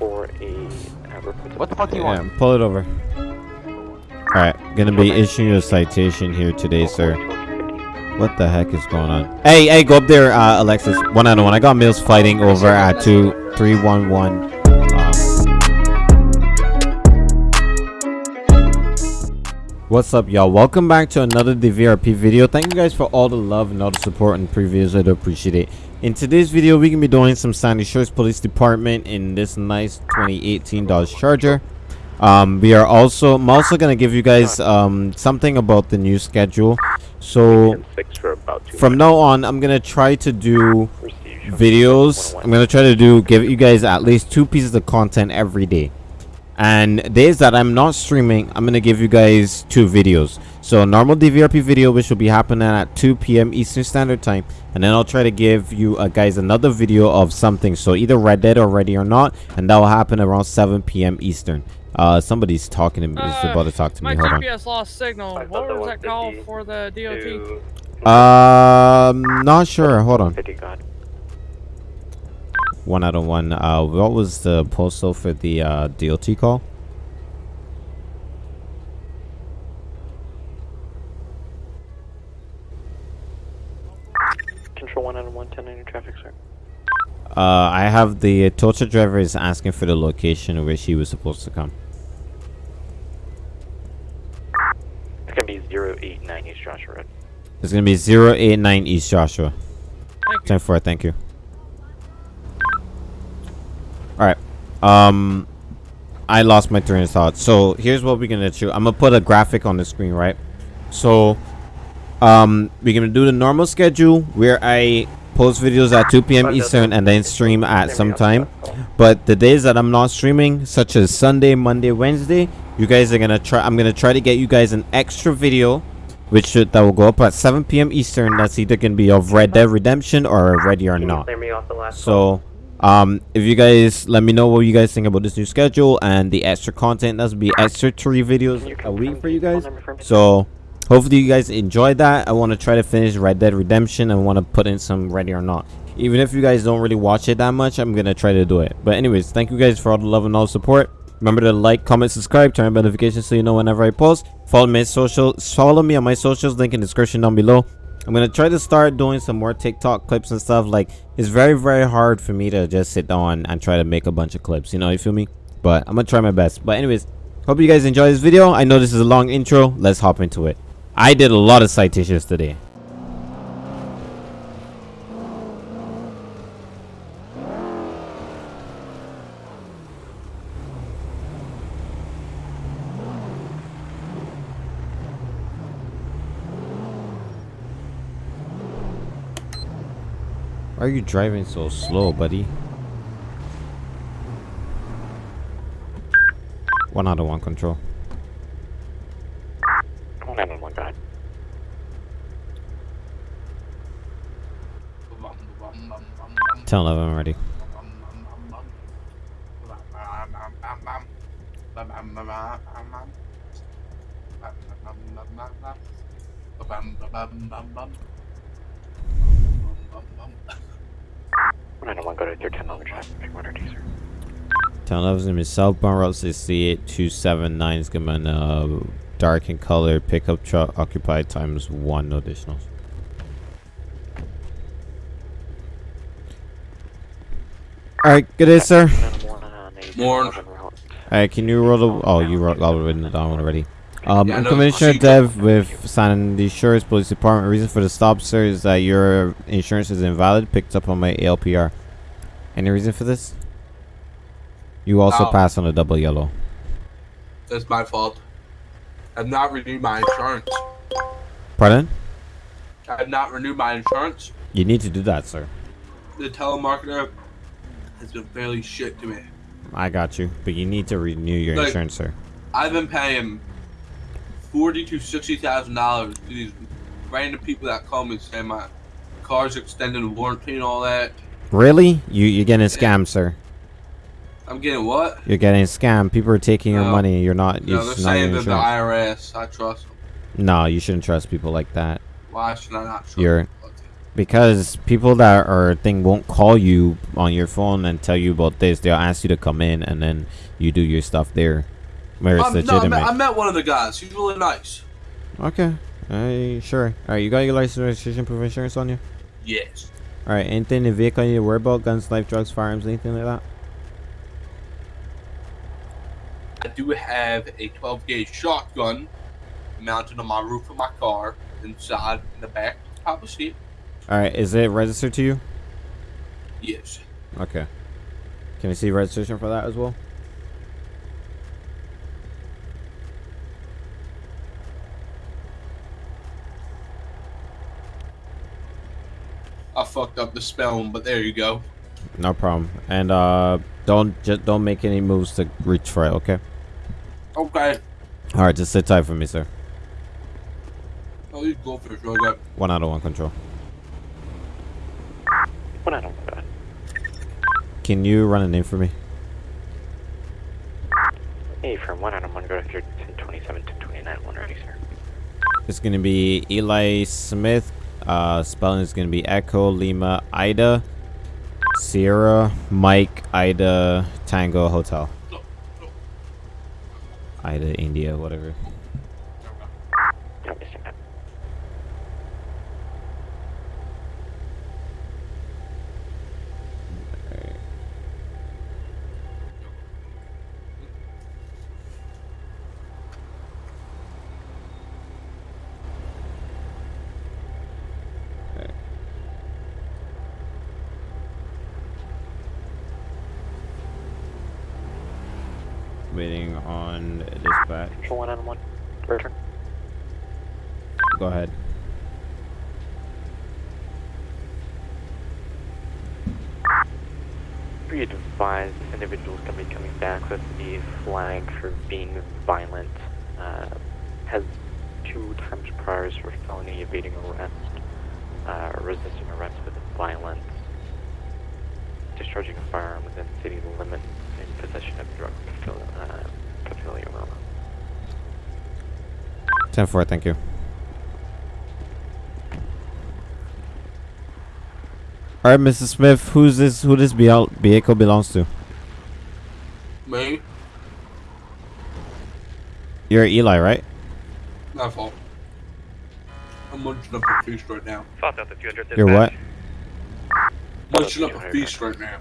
for a uh, report. What the fuck do you Yeah, want? pull it over. Alright, gonna be issuing a citation here today, sir. What the heck is going on? Hey, hey, go up there, uh, Alexis. One on one. I got Mills fighting over at two three one one. What's up, y'all? Welcome back to another DVRP video. Thank you guys for all the love and all the support in previous. I do appreciate it. In today's video, we're gonna be doing some Sandy Shores Police Department in this nice 2018 Dodge Charger. Um, we are also. I'm also gonna give you guys um something about the new schedule. So Six for about two from now on, I'm gonna try to do videos. I'm gonna try to do give you guys at least two pieces of content every day. And days that I'm not streaming, I'm gonna give you guys two videos. So normal DVRP video, which will be happening at 2 p.m. Eastern Standard Time, and then I'll try to give you uh, guys another video of something. So either Red Dead or Ready or Not, and that will happen around 7 p.m. Eastern. Uh, somebody's talking to me. is Uh, about to talk to My me. Hold on. GPS lost signal. I What was was that call for the DOT? Um, not sure. Hold on. 50 God. One out of one. Uh, what was the postal for the uh, DOT call? Control 1 out of 110 in your traffic, sir. Uh, I have the tow truck driver is asking for the location where she was supposed to come. It's going to be 089 East Joshua Road. It's gonna be 089 East Joshua. Thank 10 4, thank you. Alright. Um I lost my train of thought. So here's what we're gonna do. I'm gonna put a graphic on the screen, right? So um we're gonna do the normal schedule where I post videos at 2 p.m. Eastern and then stream at some time. But the days that I'm not streaming, such as Sunday, Monday, Wednesday, you guys are gonna try I'm gonna try to get you guys an extra video which should that will go up at 7 p.m. Eastern. That's either gonna be of Red Dead Redemption or Ready or Not. So, um, if you guys let me know what you guys think about this new schedule and the extra content, that's be extra three videos a week for you guys. So, hopefully you guys enjoyed that. I want to try to finish Red Dead Redemption and want to put in some Ready or Not. Even if you guys don't really watch it that much, I'm gonna try to do it. But anyways, thank you guys for all the love and all the support. Remember to like, comment, subscribe, turn on notifications so you know whenever I post. Follow me on social, follow me on my socials, link in the description down below. I'm gonna try to start doing some more TikTok clips and stuff. Like it's very very hard for me to just sit down and try to make a bunch of clips. You know, you feel me? But I'm gonna try my best. But anyways, hope you guys enjoy this video. I know this is a long intro. Let's hop into it. I did a lot of citations today. Why are you driving so slow, buddy? One out of one control. 1 out of 1 God. Tell them I'm ready. One out of 1 go to 310 on the traffic. 1 or 2, sir. Tell them gonna be southbound route 68 279 is gonna be uh, dark in color pickup truck occupied times one no additionals. Alright, good day, sir. 1 out of 1 on a Morning. Alright, can you roll the oh you wrote all written it down already. Um Yeah, I'm Commissioner Dev with Sandy Shores Police Department. Reason for the stop, sir, is that your insurance is invalid, picked up on my ALPR. Any reason for this? You also No. passed on a double yellow. That's my fault. I've not renewed my insurance. Pardon? I've not renewed my insurance. You need to do that, sir. The telemarketer has been fairly shit to me. I got you, but you need to renew your Like- insurance, sir. I've been paying forty to sixty thousand dollars to these random people that call me say my car's extended warranty and all that. Really? You you're getting scammed, sir. I'm getting what? You're getting scammed. People are taking your money. You're not. No, It's they're not saying they're the. IRS. I trust them. No, you shouldn't trust people like that. Why should I not trust You're- because people that are thing won't call you on your phone and tell you about this. They'll ask you to come in and then you do your stuff there, where it's Um, no, I met, I met one of the guys. He's really nice. okay, uh, sure. All right, you got your license, registration, proof of insurance on you. Yes. All right, anything in the vehicle you need to worry about? Guns, knife, drugs, firearms, anything like that? I do have a 12 gauge shotgun mounted on my roof of my car, inside in the back top of seat. All right, is it registered to you? Yes. Okay. Can we see registration for that as well? Fucked up the spelling, but there you go. No problem. And uh, don't just don't make any moves to reach for it. Okay. Okay. All right, just sit tight for me, sir. Oh, these goldfish really good. One out of one control. One out of one. Can you run a name for me? Hey, from one out of one, go to 1027 to 29, one ready, sir. It's gonna be Eli Smith. Uh, spelling is gonna be Echo Lima Ida Sierra Mike Ida Tango Hotel. Ida India whatever. Waiting on dispatch. Control one out of one. Return. Go ahead. Be advised, this individual is going to be coming back with the flag for being violent. Uh, has two times priors for felony evading arrest, uh, resisting arrest with violence, discharging a firearm within city limits, in possession of drug uh, paraphernalia. marijuana. 10 4, thank you. Alright, Mrs. Smith, who's this who this be- vehicle belongs to? Me? You're Eli, right? My fault. I'm munching up a feast right now. South Delta 200 You're what? Munching up a feast right now.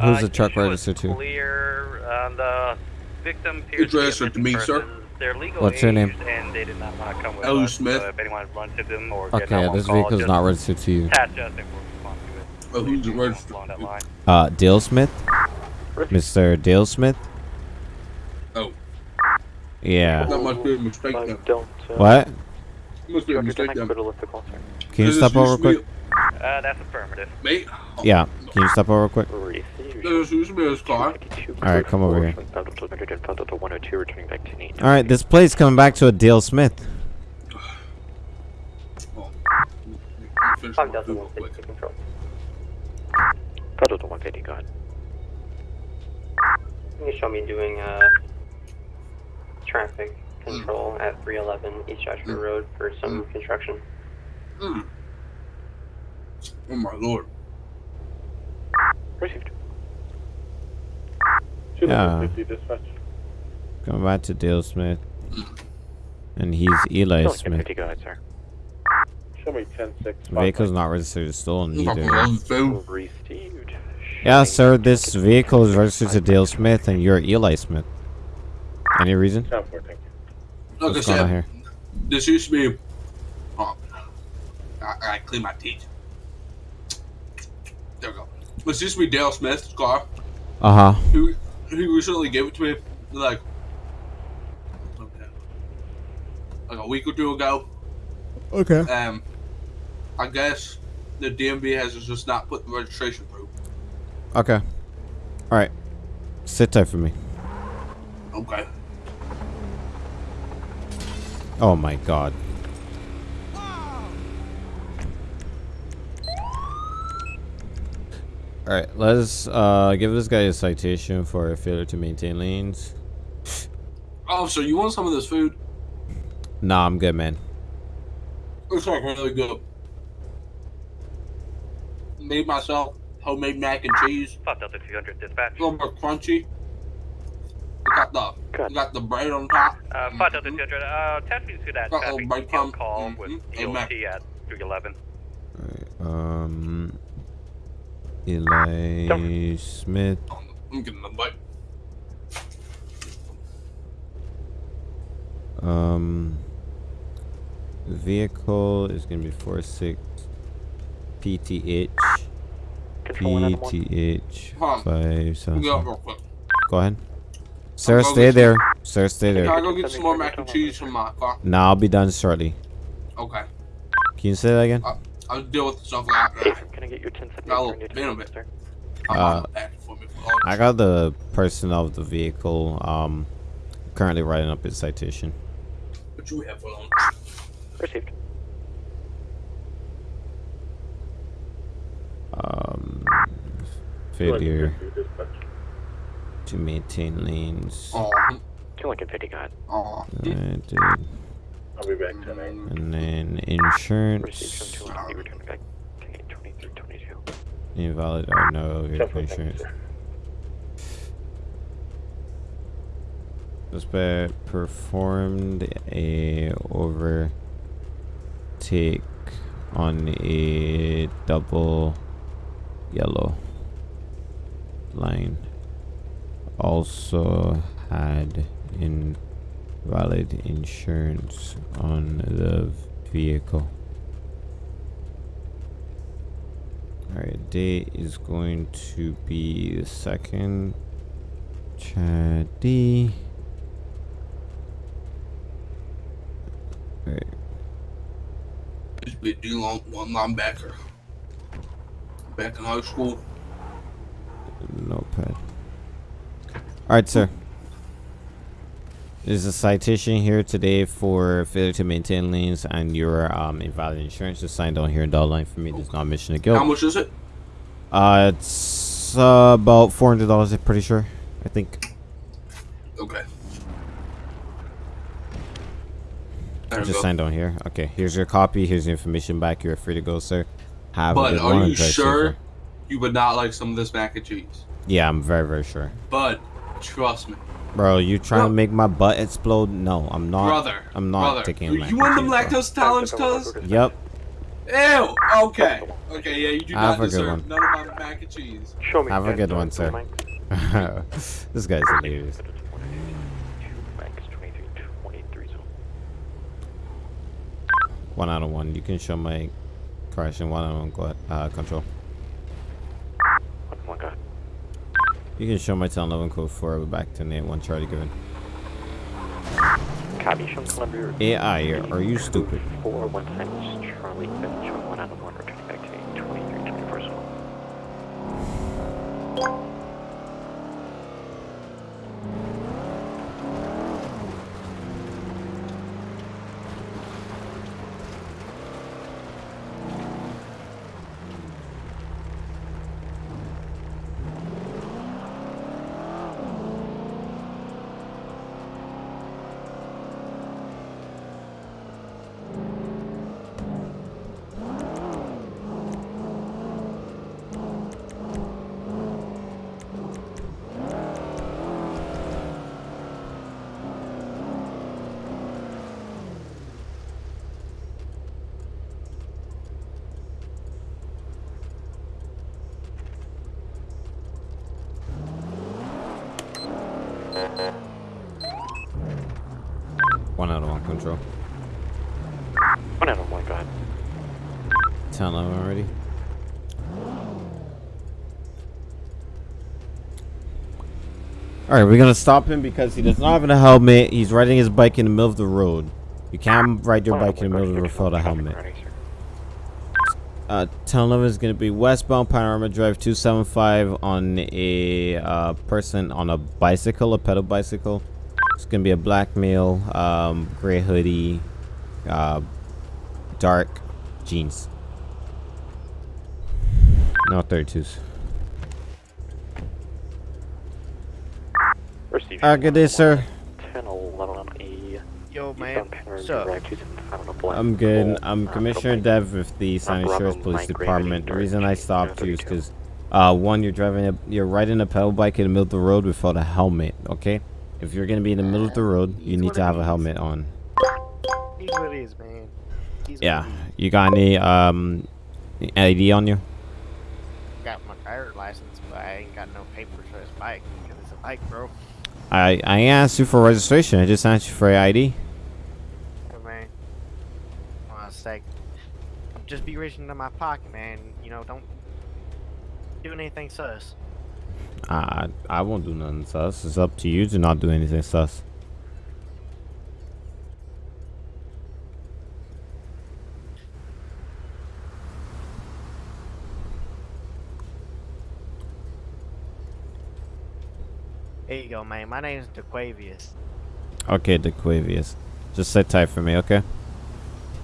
Who's Uh, the truck issue registered to? Clear, and the victim appears It's to be a registered to me, sir. person. They're legal What's your name? aged, And they did not want to come with Ellie us, Smith. So if anyone runs into them or get Okay, this vehicle's not registered to you. Attach us and we'll to it. Oh, who's it Along registered that line. Uh, Dale Smith? Mr. Dale Smith? Oh, Yeah. that must be a mistake Uh, don't. Uh, What? Must be a mistake then. go to lift the call. Can you stop over real quick? Uh, that's affirmative. be- Mate? Yeah. Can you stop over real quick? Received. This used to car. Alright, come over here. Delta 102, returning back to need. Alright, this plate's coming back to a Dale Smith. Oh. Finish Five my Delta food one real fifty quick. control. Delta 150, go ahead. You show me doing uh traffic control at 311 East Joshua Mm. Road for some construction. Mm. Oh my lord. Received. Yeah. Coming back to Dale Smith. And he's Eli Delta Smith. 50, go ahead, sir. Show me 10 6. Vehicle's not registered to stolen either. love food. Received. Yeah, sir, this vehicle is registered to Dale Smith and you're Eli Smith. Any reason? 10 4, thank you. Like What's going on said, here? this used to be. Oh, I, I clean my teeth. There we go. This used to be Dale Smith's car. Uh huh. He, he recently gave it to me, like, like a week or two ago. Okay. Um, I guess the DMV has just not put the registration through. Okay. Alright. Sit tight for me. Okay. Oh my god. Alright, let's uh give this guy a citation for a failure to maintain lanes. Oh, so you want some of this food? Nah, I'm good, man. It's like really good. made myself homemade mac and cheese. Five Delta 200 dispatch. A little more crunchy. We got the Good. got the bread on top. Uh, Five Delta 200, uh, test me to that Uh-oh, traffic break detail pump. call with. DOT at 311. Um, Eli Smith. I'm getting the bite. Um, vehicle is gonna be four six PTH PTH Hold five seven. get up seven. real quick. Go ahead. Sir, stay get there. Sir, stay Can I there. go get some more mac and cheese from my car? Now I'll be done shortly. Okay. Can you say that again? I'll deal with the stuff after. Hey, can I get your 1070 Got a for little new bit of time, it. sir? I'm Uh, on the back for me. I got the person of the vehicle. Um, currently writing up his citation. what you have for lunch? Received. Um, failure to maintain lanes. Oh, Two Lincoln 50, got it. oh. I'll be back tonight. And then insurance. 200, you return back to 2322. Invalid or no vehicle Definitely thank you, insurance. Suspect performed a overtake on a double yellow line. Also had invalid insurance on the vehicle. Alright, date is going to be the second. Chad D. Alright, Used to be a D long one linebacker. Back in high school. notepad. Alright, sir. There's a citation here today for failure to maintain lanes and your um, invalid insurance. is signed on here in dotted line for me. There's not admission of guilt. How much is it? Uh, it's uh, about four hundred dollars. I'm pretty sure. I think. Okay. There Just go. signed on here. Okay, here's your copy. Here's your information back. You're free to go, sir. Have a But are you sure safer. you would not like some of this mac and cheese? Yeah, I'm very, very sure. But trust me, Bro, you trying Bro- to make my butt explode? No, I'm not. brother. I'm not brother, taking You, you want them lactose tolerance, cuz? Yep. Ew. Okay. Okay. Yeah, you do Have not a good deserve one. none of my mac and cheese. Show me. Have a good one, sir. This guy's hilarious. Two Max 2323 zone. One out of one. You can show my correction. One out of one go- uh, control. One, one, got it. You can show my 1011 code 4 back to Nate 1 Charlie given. Copy, show Columbia. AI, are you stupid? Four, one times Charlie, then show one out of one, returning back to 2324 zone. One of one out of one, go ahead. 1011 already. Alright, we're gonna stop him because he does not have a helmet. He's riding his bike in the middle of the road. You can't ride your bike in the middle of the road without a helmet. Uh, 1011 is going to be westbound Panorama Drive 275 on a uh, person on a bicycle, a pedal bicycle. It's going to be a black male, um, gray hoodie, uh, dark jeans. No 32s. Received. Uh, good day, sir. 10, 11 on E. Yo, man. Eastbound What's up? Direct, using Final Black I'm good. I'm uh, Commissioner Bravo Dev with the San Bravo Andreas Police Department. The reason I stopped you is because, uh, one, you're driving a, you're riding a pedal bike in the middle of the road without a helmet. Okay, if you're gonna be in the middle of the road, you need to have a helmet on. He's what it is, man. He's Yeah, you got any um ID on you? Got my driver's license, but I ain't got no papers for this bike because it's a bike, bro. I I ain't asked you for registration. I just asked you for ID. Hey, man. Well, sake. Just be reaching into my pocket, man. You know, don't do anything sus. I I won't do nothing sus. It's up to you to not do anything sus. There you go, man. My name's DeQuavius. Okay, DeQuavius. Just sit tight for me, okay?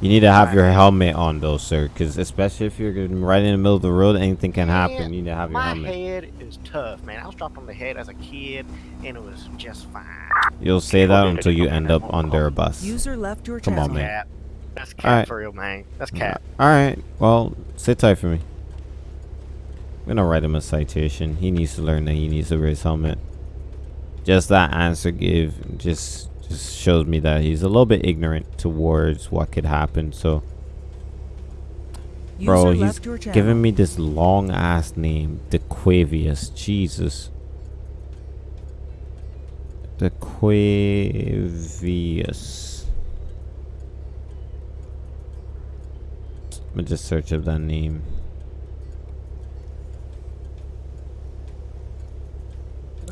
You need to have your helmet on though, sir, because especially if you're right in the middle of the road, anything can happen. Man, You need to have your my helmet. head is tough, man. I was dropped on the head as a kid, and it was just fine. You'll say that until you end up under a bus. User left your Come on, channel. man. Cap. That's cap Alright. for real, man. That's cap. All right. Well, sit tight for me. I'm gonna write him a citation. He needs to learn that he needs to wear his helmet. Just that answer give just just shows me that he's a little bit ignorant towards what could happen. So, bro, User he's your channel. giving me this long ass name, DeQuavius. Jesus. DeQuavius. I'm gonna just search up that name.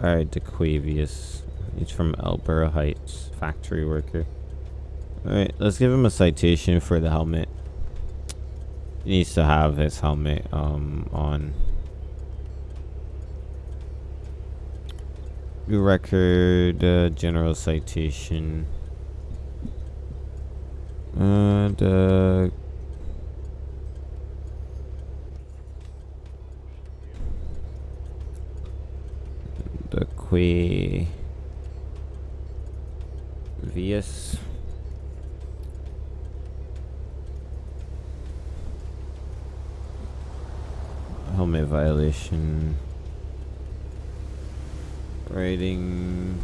Alright, DeQuavius. He's from Alberta Heights, factory worker. Alright, let's give him a citation for the helmet. He needs to have his helmet um on. New record, uh, general citation. And uh the Vius helmet violation. Riding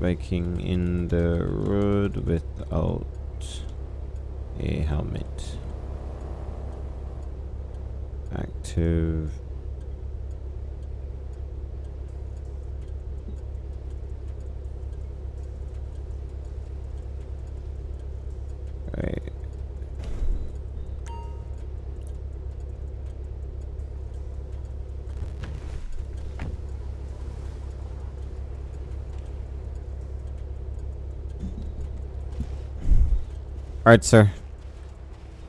biking in the road without a helmet. Active Alright, sir.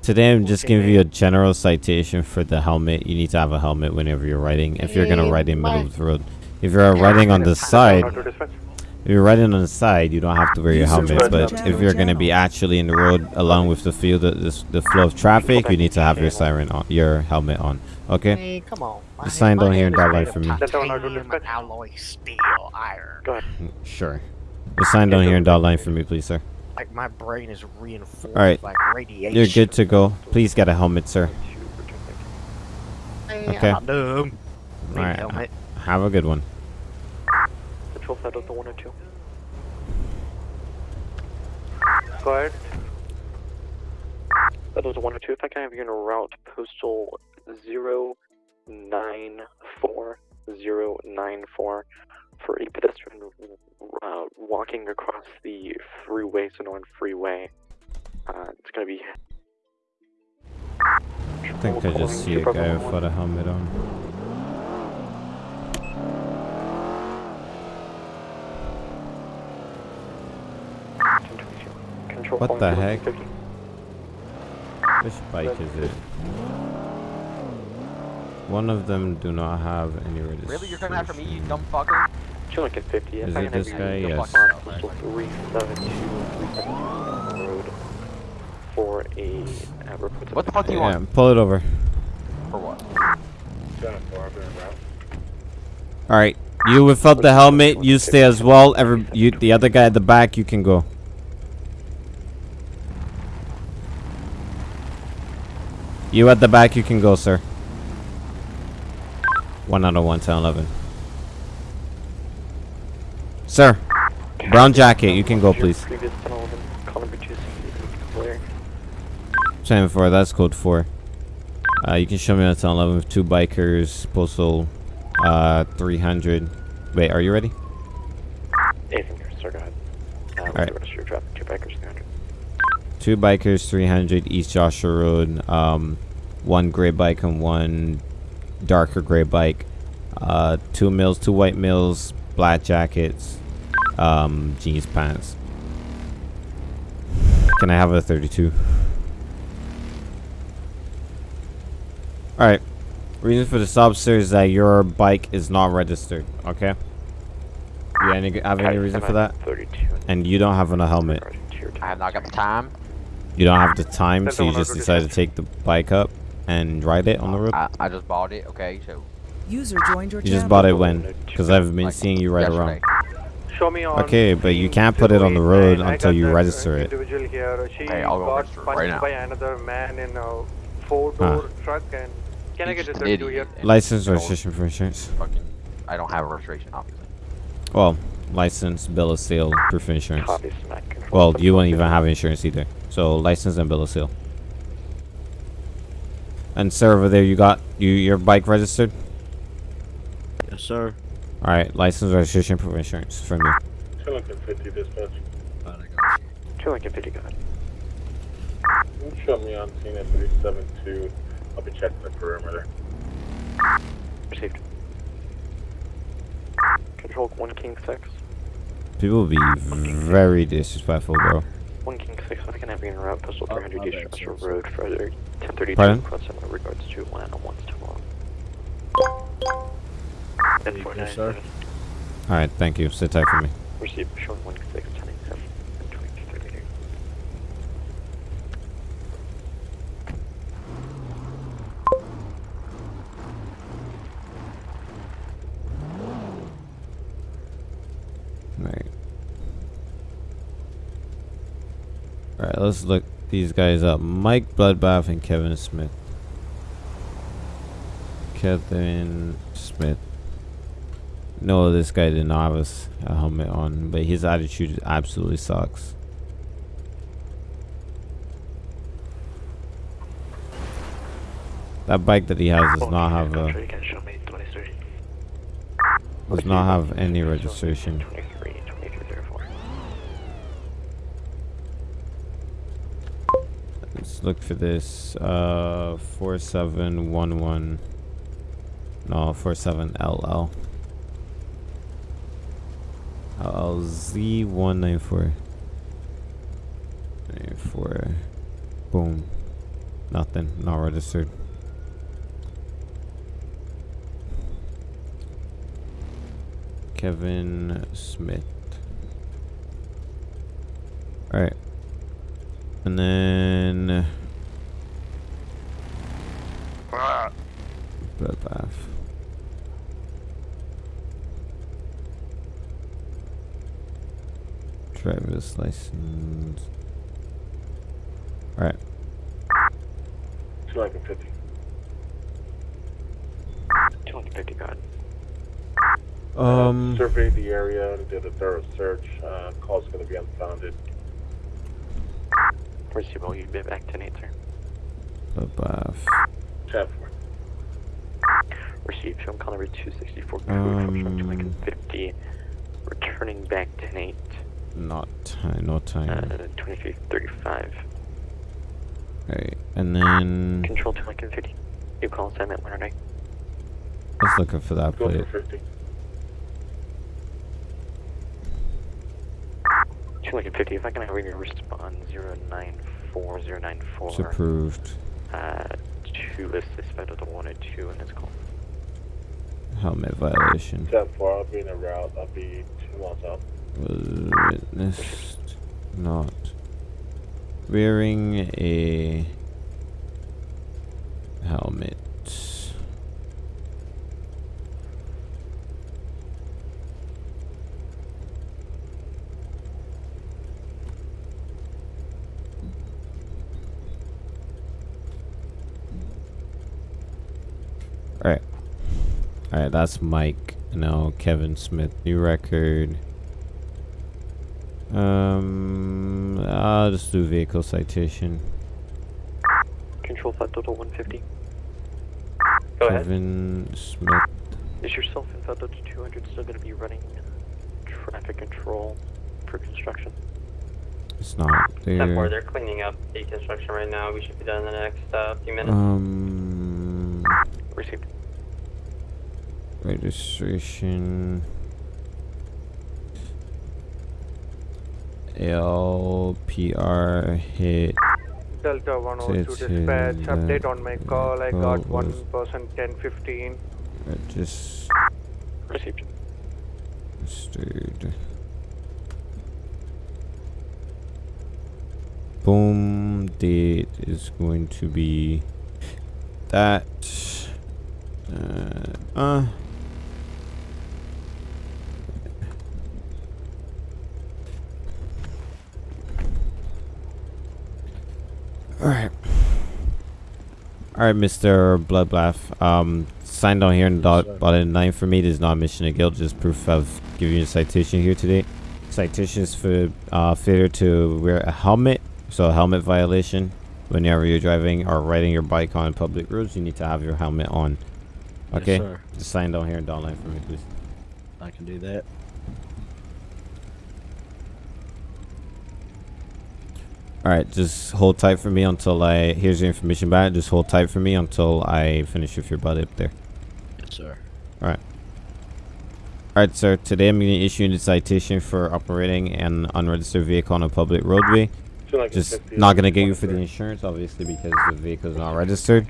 Today I'm just Okay, giving you a general citation for the helmet. You need to have a helmet whenever you're riding. If you're gonna ride in the middle of the road. If you're riding on the side, if you're riding on the side, you don't have to wear your helmet. But if you're gonna be actually in the road along with the field, the, the, the flow of traffic, you need to have your siren on, your helmet on. Okay? Hey, come on. My Just sign down here head and dot line for of me. Titanium alloy steel iron. Go ahead. Mm, sure. Just sign down here and dot line for me, please, sir. Like my brain is reinforced Alright. like radiation. You're good to go. Please get a helmet, sir. Okay. I'm not dumb. Need a Alright. helmet. Have a good one. Control side of the 102. Go ahead. That was 102. If I can have you in a route postal 094-094 for a pedestrian uh, walking across the freeway, Sonoran Freeway. Uh, it's gonna be. I think I just see a guy without a helmet on. What the heck? Which bike is it? One of them do not have any registration. Really? You're coming after me, you dumb fucker? Chilling at 50. If Is I it can this guy? Yes. on 372, 372 on the road for a uh, report What the fuck do you Yeah, want? pull it over. For what? Ten and four, I've been around. All right, you without the helmet, you stay as well. Every you, the other guy at the back, you can go. You at the back, you can go, sir. One out of one, 10, 11. Sir, brown jacket, you can go, please. Previous 10 11, call number 260, clear. 10 4, that's code 4. Uh, you can show me on 10 11 with two bikers, postal uh, 300. Wait, are you ready? Ethan, sir, go ahead. Uh, Alright. Alright. Rest of your traffic, two bikers, 300. Two bikers, 300 East Joshua Road. Um, one gray bike and one darker gray bike. Uh, two males, two white males, black jackets, um, jeans pants. Can I have a 32? Alright. Reason for the stop, sir, is that your bike is not registered. Okay? You any, have any reason for that? 32. And you don't have a helmet. Regarding to your I have not got the time. You don't have the time, so you just decided to take the bike up and ride it on the road. I, I just bought it. Okay, so User joined your You just bought it when? Because I've been like, seeing you ride yesterday. around. Show me on. Okay, but you can't put it on the road until you register it. Individual here. She I'll go got register punched right now. by another man in a four-door truck, and can I get a just an 32 here? License, registration for insurance. Fucking, I don't have a registration, obviously. Well, license, bill of sale, proof of insurance. Copy, smack control. Well, you won't even have insurance either. So license and bill of sale. And sir, over there, you got you your bike registered. Yes, sir. All right, license, registration, proof of insurance from you. Two Lincoln 50 dispatch. Two Lincoln 50, go ahead. You show me on scene at 372. I'll be checking the perimeter. Received. Control 1 King 6. People will be very disrespectful, bro. 1 King 6, I can have you in route, postal 300 East Joshua Road, further 1032, Pardon? cross in regards to Atlanta 1's tomorrow. Thank sir. All right, thank you. Sit tight for me. Received, showing 1 King 6, 1087, and 2238. Right. Alright, let's look these guys up. Mike Bloodbath and Kevin Smith. Kevin Smith. No, this guy did not have a helmet on, but his attitude absolutely sucks. That bike that he has does not have a does not have any registration. Let's look for this uh, 4711 no 47LL I'll Z194. Boom. Nothing. Not registered. Kevin Smith. Alright. And then Driver's license. Alright. Two Lincoln 50. 250, go ahead. Um Surveyed the area and did a thorough search. Uh, call's going to be unfounded. Received, will you be back 10 8, sir? Bloodbath. 10 4. Received, show call number 264, code from Um, Lincoln 50, returning back 10 8, Not time no uh, time. 2335. Alright. And then Control to Lincoln 50. You call assignment winner night. let's looking for that Go plate. for 50. To Lincoln 50, if I can have your respond 094094. It's approved. Uh, two is suspended to one and two in this call. Helmet violation. 10 4. I'll be in a route. I'll be two miles out witnessed not wearing a helmet. Alright. Alright, that's Mike. Now Kevin Smith, new record. Um, I'll just do vehicle citation. Control 5 total 150. Go ahead. Kevin Smith. Is your self-info total 200 still going to be running traffic control for construction? It's not Step four, they're cleaning up the construction right now. We should be done in the next uh, few minutes. Um, Received. registration. LPR hit. Delta 102 It's, dispatch, uh, update on my call. I got what one was- person 1015. Regis- Received. registered. Boom date is going to be that. Uh, uh Alright. Alright, Mr. Bloodbath. Um, sign down here in dot sir. bottom nine for me. This is not a mission of guilt, just proof of giving you a citation here today. Citations for uh, failure to wear a helmet. So, a helmet violation. Whenever you're driving or riding your bike on public roads, you need to have your helmet on. Yes, Okay? sir. just sign down here in dot line for me, please. I can do that. Alright, just hold tight for me until I. Here's your information back. Just hold tight for me until I finish with your buddy up there. Yes, sir. Alright, Alright, sir. Today I'm going to issue you a citation for operating an unregistered vehicle on a public roadway. Like Just not going to get you for the insurance, obviously, because the vehicle is not registered.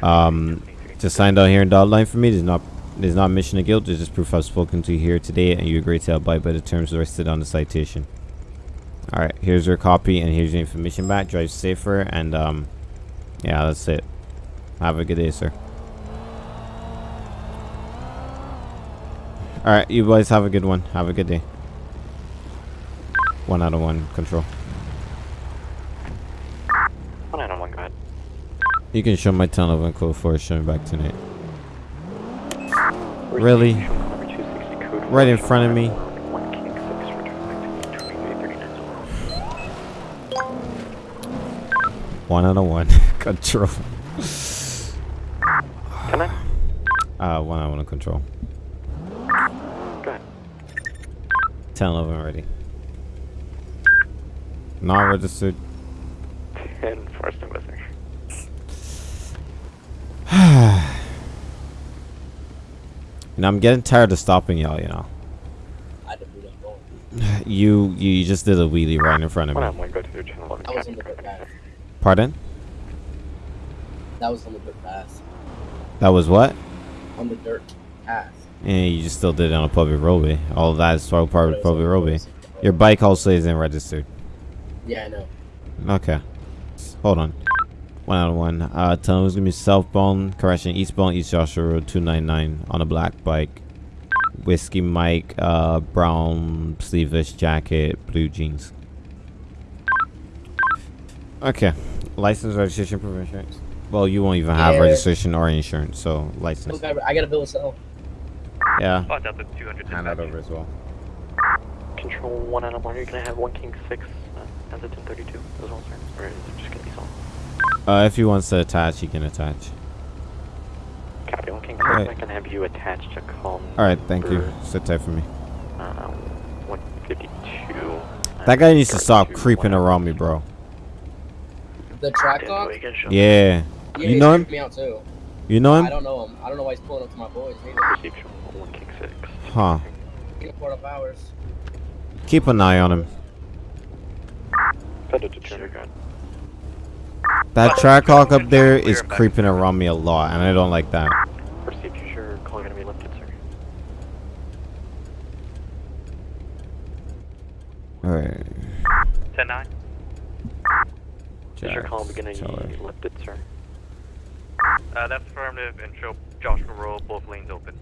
Um, just sign down here in dotted line for me. There's not there's not mission of guilt. There's just proof I've spoken to you here today, and you agree to abide by the terms listed on the citation. Alright, here's your copy, and here's your information back. Drive safer, and um, yeah, that's it. Have a good day, sir. Alright, you boys have a good one. Have a good day. One out of one, control. One out on one, go ahead. You can show my tunnel and code for showing back tonight. Really? Received. Number 260 code Right in front of me. One out of one. control. Can I? Uh, one out of one control. Go ahead. 10 11 already. Not registered. 10 Forest and Western. And I'm getting tired of stopping y'all, you know. I didn't do that wrong. You you just did a wheelie right in front of One me. Out on one, go to the channel 11 That was traffic. on the bit fast. Pardon? That was on the bit fast. That was what? On the dirt path. And you just still did it on a public roadway. All of that is part of But the it was on public roadway. Your bike also isn't registered. Yeah, I know. Okay. Hold on. One out of one. Uh, tell him it's gonna be southbound, correction, eastbound, East Joshua Road 299 on a black bike. Whiskey Mike, uh, brown sleeveless jacket, blue jeans. Okay. License, registration, proof of insurance. Well, you won't even have Yeah. registration or insurance, so license. Look, I, I got a bill of sale. Yeah. Oh, Delta 200 Hand that over as well. Control 1 out on one, you're going to have 1 King 6 uh, as a 1032 as well, sir? Or is it just going to be solid? Uh, if he wants to attach, he can attach. Copy 1 King 6, Alright. I can have you attached to call Alright, thank you. Sit tight for me. Uh, 152. uh, That guy needs to stop creeping around me, bro the track dog? Yeah. yeah. You know him? You know him? I don't know him. I don't know why he's pulling up to my boys. Huh. Keep an eye on him. That track hawk up there is creeping around me a lot, and I don't like that. Alright. 10-9. Fisher Column beginning lifted, sir. Uh, that's affirmative, and show Joshua Roll, both lanes open.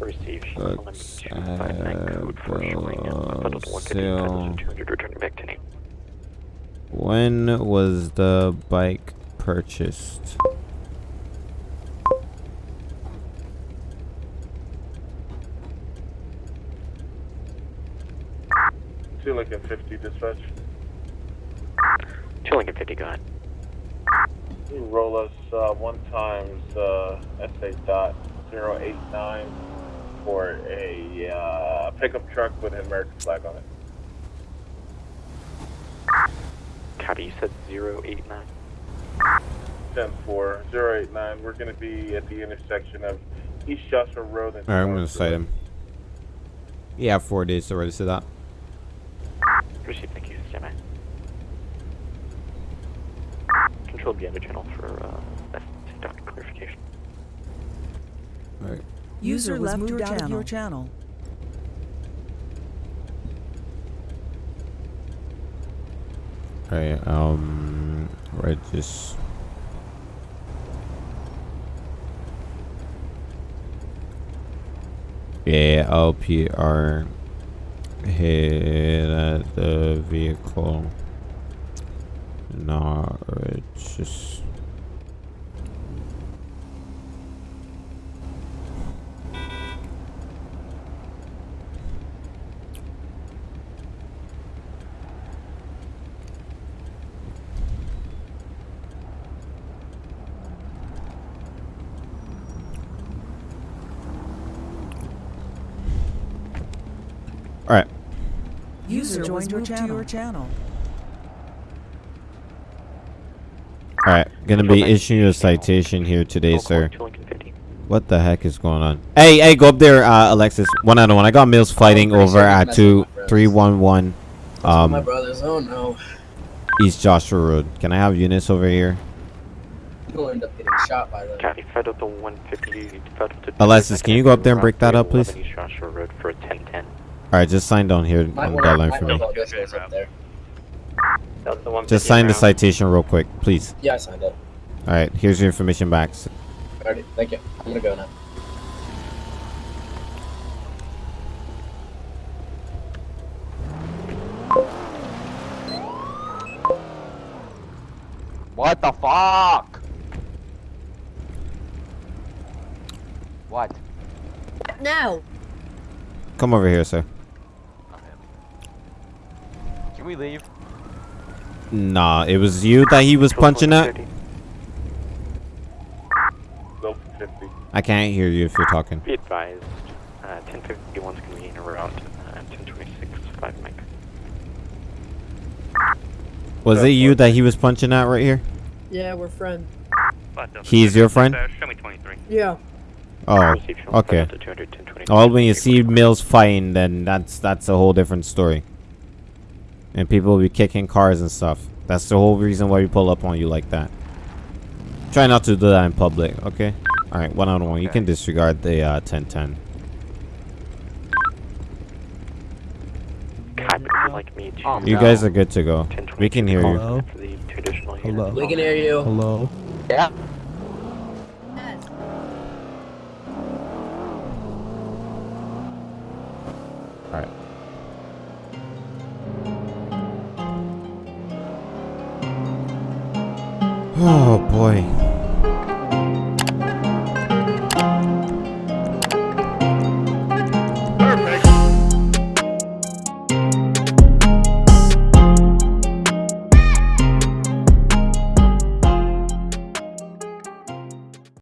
Receive. Let's have Brazil. When was the bike purchased? Two like a 50 dispatch. Two Lincoln 50, go ahead. You roll us uh, one times uh, SA dot zero eight nine for a uh, pickup truck with an American flag on it. Copy, you said 089. 10 4 089. We're going to be at the intersection of East Joshua Road and. Alright, I'm gonna North cite him. Yeah, four days to register that. Received, thank you, stand by. Control the other channel for uh, that document clarification. Alright. User left moved out of your channel. Alright, um, regis. Yeah, LPR hit at the vehicle. Not regis. Alright. User joined your channel. your channel. Alright, gonna be issuing a citation here today, sir. What the heck is going on? Hey, hey, go up there, uh, Alexis. One on one. I got Mills fighting over sure at two three one one. two with my friends. three one one, my um, brothers. Oh no. East Joshua Road. Can I have units over here? You'll end up getting shot by them. Copy, Federal to 150, Federal to Alexis, can you go up there and break that up, please? East Joshua Road for a 1010. Alright, just sign down here Might on the wanna, deadline might for wanna me. Call this goes up there. Delta 150 Just sign the citation real quick, please. Yeah, I signed up. Alright, here's your information back. Alrighty, thank you. I'm gonna go now. What the fuck? What? Now. Come over here, sir. Can we leave? Nah, it was you that he was punching at? Local 50. I can't hear you if you're talking. Be advised, uh, 1051's going to be in around uh, 1026, 5 Mike. Was it you that he was punching at right here? Yeah, we're friends. He's your friend? Show me 23. Yeah. Oh, okay. Federal to 200, 1026. Well, when you see Mills fighting, then that's that's a whole different story. And people will be kicking cars and stuff. That's the whole reason why we pull up on you like that. Try not to do that in public, okay? Alright, one on one. You can disregard the uh, 1010. You like me to... You no. guys are good to go. We can hear you. For the two additional units. We can hear you. Hello. Yeah. Oh boy.